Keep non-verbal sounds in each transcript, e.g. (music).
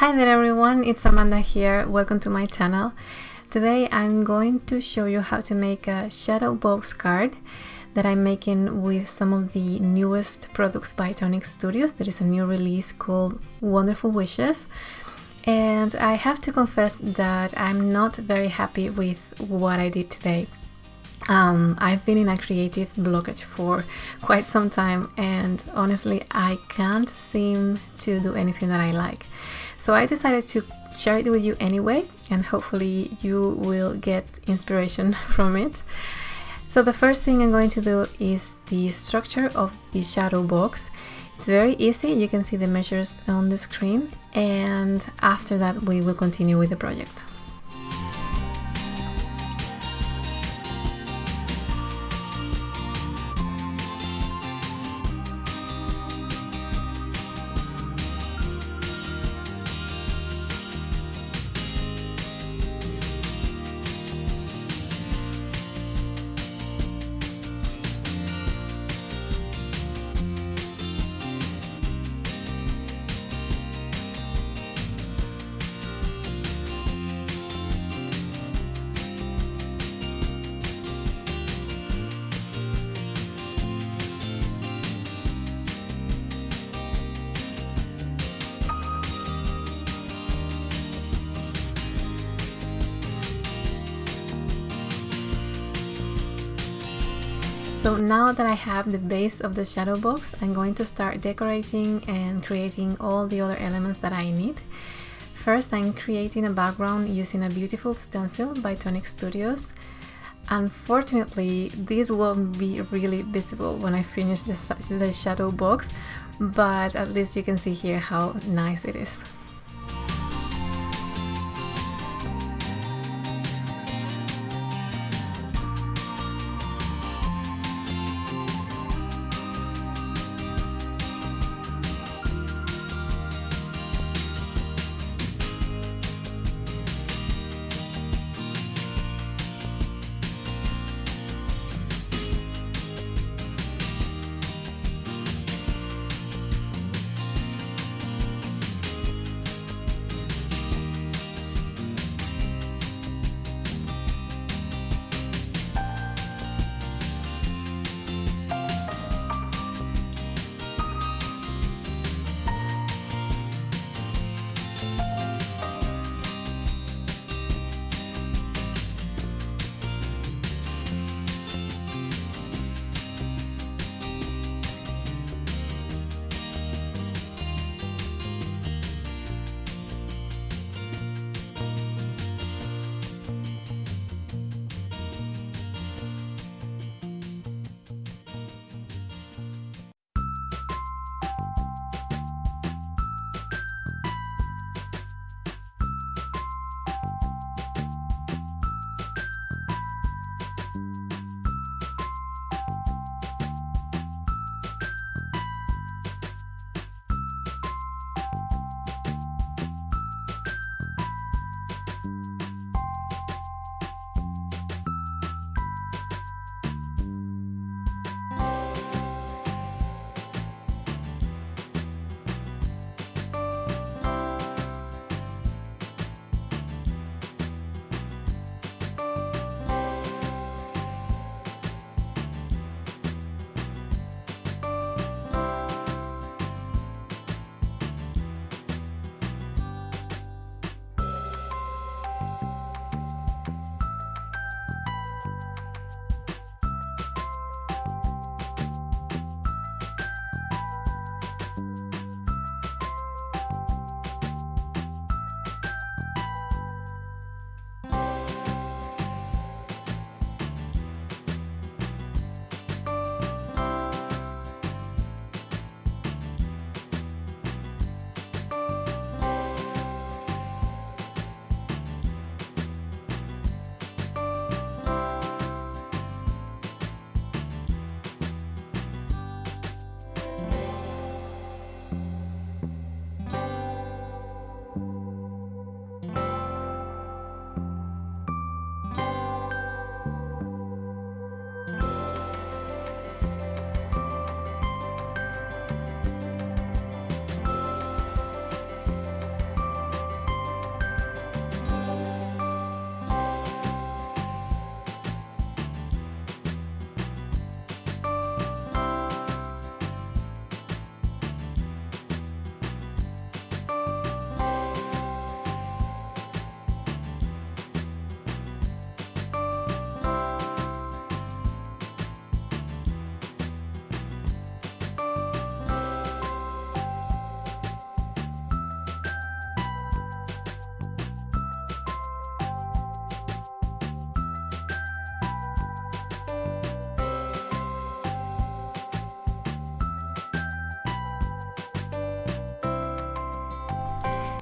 Hi there everyone, it's Amanda here. Welcome to my channel. Today I'm going to show you how to make a shadow box card that I'm making with some of the newest products by Tonic Studios. There is a new release called Wonderful Wishes and I have to confess that I'm not very happy with what I did today. Um, I've been in a creative blockage for quite some time and honestly I can't seem to do anything that I like. So I decided to share it with you anyway, and hopefully you will get inspiration (laughs) from it. So the first thing I'm going to do is the structure of the shadow box. It's very easy, you can see the measures on the screen, and after that we will continue with the project. So now that I have the base of the shadow box, I'm going to start decorating and creating all the other elements that I need. First, I'm creating a background using a beautiful stencil by Tonic Studios. Unfortunately, this won't be really visible when I finish the, the shadow box, but at least you can see here how nice it is.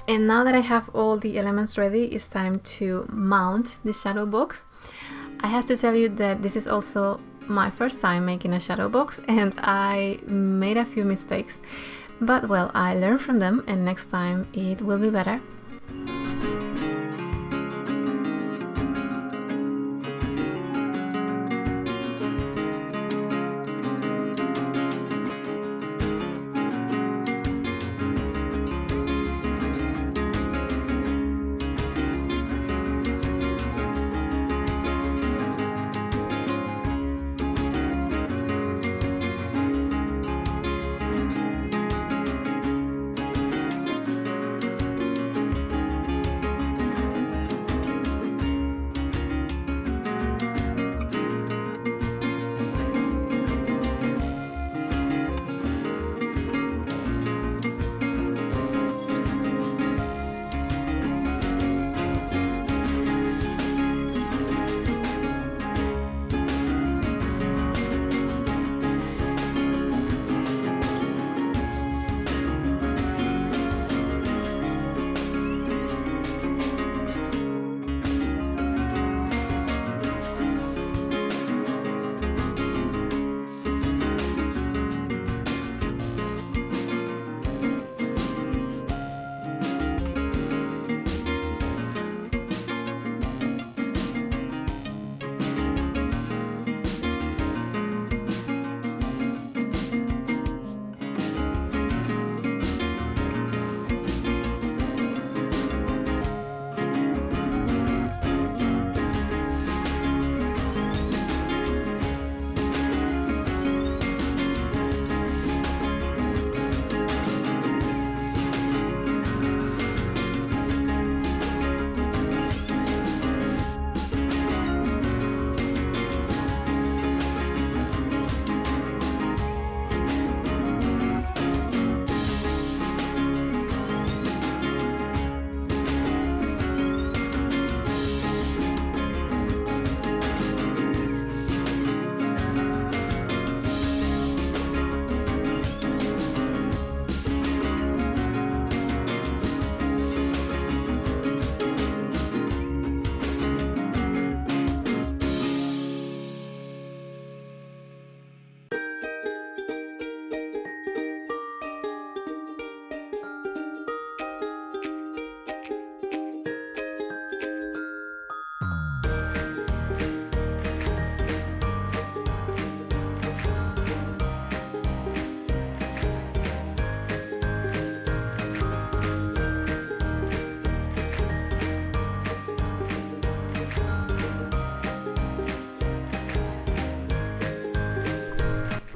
And now that I have all the elements ready, it's time to mount the shadow box. I have to tell you that this is also my first time making a shadow box and I made a few mistakes. But well, I learned from them and next time it will be better.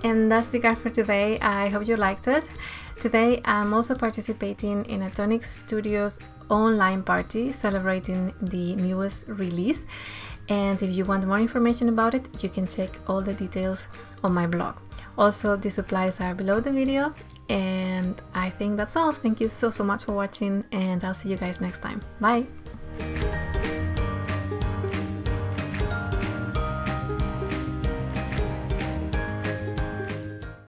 And that's the card for today. I hope you liked it. Today I'm also participating in a Tonic Studios online party celebrating the newest release. And if you want more information about it, you can check all the details on my blog. Also, the supplies are below the video. And I think that's all. Thank you so, so much for watching and I'll see you guys next time. Bye!